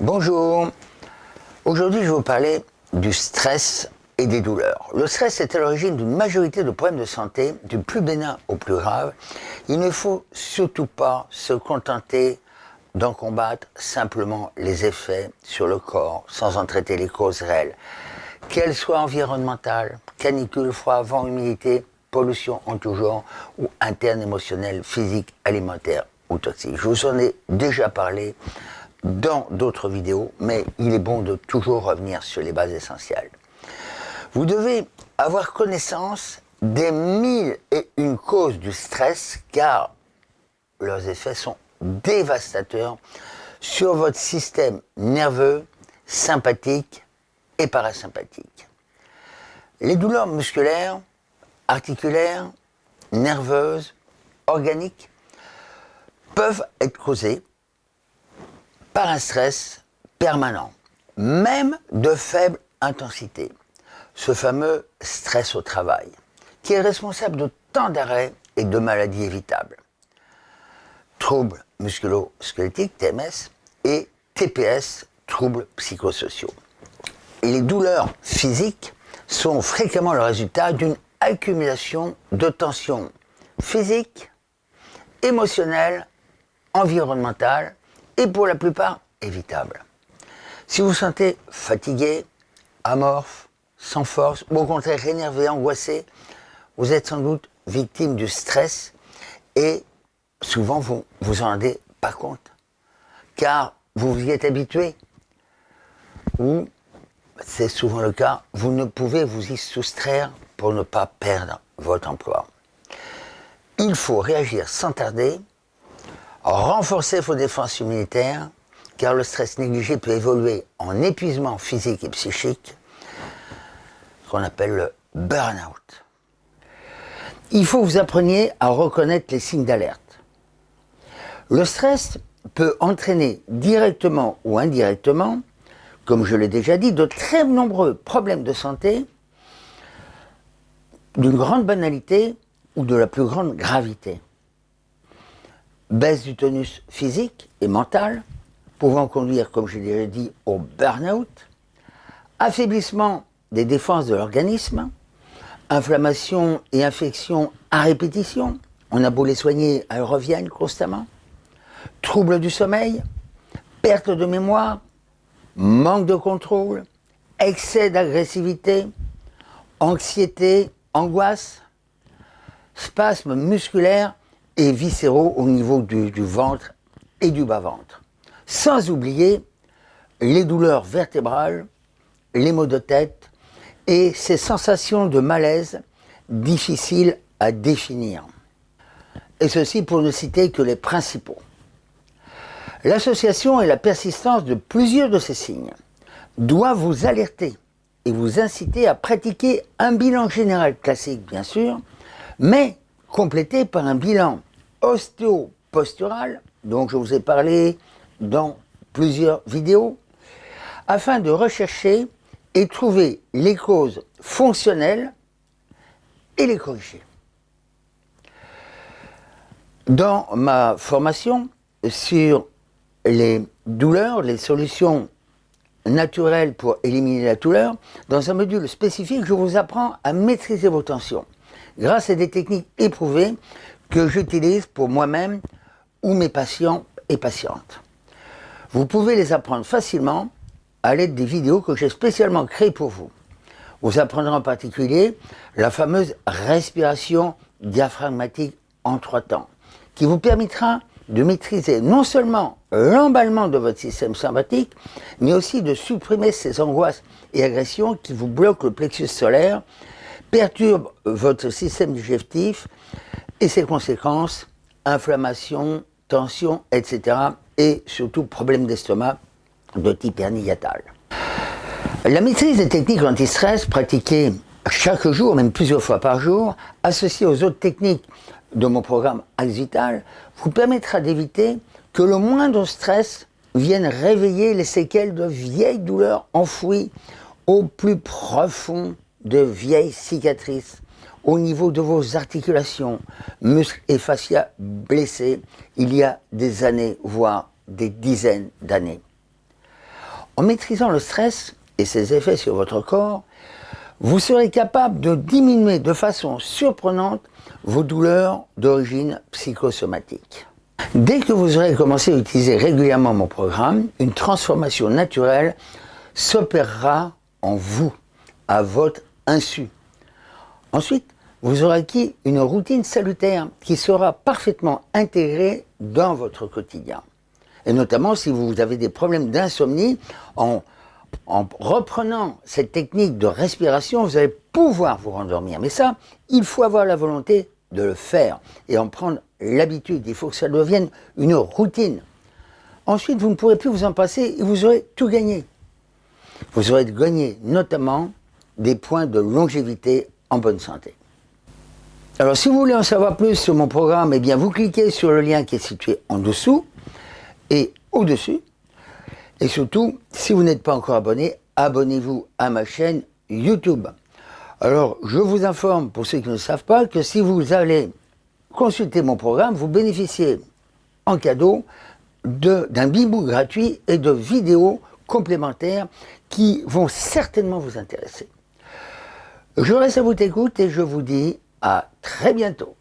Bonjour. Aujourd'hui, je vais vous parler du stress et des douleurs. Le stress est à l'origine d'une majorité de problèmes de santé, du plus bénin au plus grave. Il ne faut surtout pas se contenter d'en combattre simplement les effets sur le corps sans en traiter les causes réelles. Qu'elles soient environnementales, canicule, froid, vent, humidité, pollution en tout genre, ou interne, émotionnelle, physique, alimentaire ou toxique. Je vous en ai déjà parlé dans d'autres vidéos, mais il est bon de toujours revenir sur les bases essentielles. Vous devez avoir connaissance des mille et une causes du stress, car leurs effets sont dévastateurs sur votre système nerveux, sympathique et parasympathique. Les douleurs musculaires, articulaires, nerveuses, organiques peuvent être causées par un stress permanent, même de faible intensité. Ce fameux stress au travail, qui est responsable de tant d'arrêts et de maladies évitables. Troubles musculo-squelettiques, TMS, et TPS, troubles psychosociaux. Les douleurs physiques sont fréquemment le résultat d'une accumulation de tensions physiques, émotionnelles, environnementales et pour la plupart évitables. Si vous vous sentez fatigué, amorphe, sans force, ou au contraire énervé, angoissé, vous êtes sans doute victime du stress et souvent vous vous en rendez pas compte, car vous vous y êtes habitué, ou c'est souvent le cas, vous ne pouvez vous y soustraire pour ne pas perdre votre emploi. Il faut réagir sans tarder, renforcer vos défenses immunitaires, car le stress négligé peut évoluer en épuisement physique et psychique, qu'on appelle le burn-out. Il faut que vous appreniez à reconnaître les signes d'alerte. Le stress peut entraîner directement ou indirectement, comme je l'ai déjà dit, de très nombreux problèmes de santé d'une grande banalité ou de la plus grande gravité. Baisse du tonus physique et mental, pouvant conduire, comme je l'ai déjà dit, au burn-out, affaiblissement des défenses de l'organisme, inflammation et infection à répétition, on a beau les soigner, elles reviennent constamment, troubles du sommeil, perte de mémoire, manque de contrôle, excès d'agressivité, anxiété, angoisse, spasmes musculaires et viscéraux au niveau du, ventre et du bas-ventre. Sans oublier les douleurs vertébrales, les maux de tête et ces sensations de malaise difficiles à définir. Et ceci pour ne citer que les principaux. L'association et la persistance de plusieurs de ces signes doivent vous alerter et vous inciter à pratiquer un bilan général classique, bien sûr, mais complété par un bilan ostéopostural, dont je vous ai parlé dans plusieurs vidéos, afin de rechercher et trouver les causes fonctionnelles et les corriger. Dans ma formation sur les douleurs, les solutions naturel pour éliminer la douleur, dans un module spécifique, je vous apprends à maîtriser vos tensions grâce à des techniques éprouvées que j'utilise pour moi-même ou mes patients et patientes. Vous pouvez les apprendre facilement à l'aide des vidéos que j'ai spécialement créées pour vous. Vous apprendrez en particulier la fameuse respiration diaphragmatique en trois temps, qui vous permettra de maîtriser non seulement l'emballement de votre système sympathique, mais aussi de supprimer ces angoisses et agressions qui vous bloquent le plexus solaire, perturbent votre système digestif et ses conséquences, inflammation, tension, etc. et surtout problèmes d'estomac de type hernie La maîtrise des techniques anti-stress pratiquées chaque jour, même plusieurs fois par jour, associées aux autres techniques de mon programme Axe Vital, vous permettra d'éviter que le moindre stress vienne réveiller les séquelles de vieilles douleurs enfouies au plus profond de vieilles cicatrices, au niveau de vos articulations, muscles et fascias blessés il y a des années, voire des dizaines d'années. En maîtrisant le stress et ses effets sur votre corps, vous serez capable de diminuer de façon surprenante vos douleurs d'origine psychosomatique. Dès que vous aurez commencé à utiliser régulièrement mon programme, une transformation naturelle s'opérera en vous, à votre insu. Ensuite, vous aurez acquis une routine salutaire qui sera parfaitement intégrée dans votre quotidien. Et notamment si vous avez des problèmes d'insomnie, en, en reprenant cette technique de respiration, vous allez pouvoir vous rendormir. Mais ça, il faut avoir la volonté de le faire et en prendre l'habitude. Il faut que ça devienne une routine. Ensuite, vous ne pourrez plus vous en passer et vous aurez tout gagné. Vous aurez gagné notamment des points de longévité en bonne santé. Alors si vous voulez en savoir plus sur mon programme, eh bien vous cliquez sur le lien qui est situé en dessous et au-dessus. Et surtout, si vous n'êtes pas encore abonné, abonnez-vous à ma chaîne YouTube. Alors, je vous informe, pour ceux qui ne savent pas, que si vous allez consulter mon programme, vous bénéficiez en cadeau d'un bibou gratuit et de vidéos complémentaires qui vont certainement vous intéresser. Je reste à votre écoute et je vous dis à très bientôt.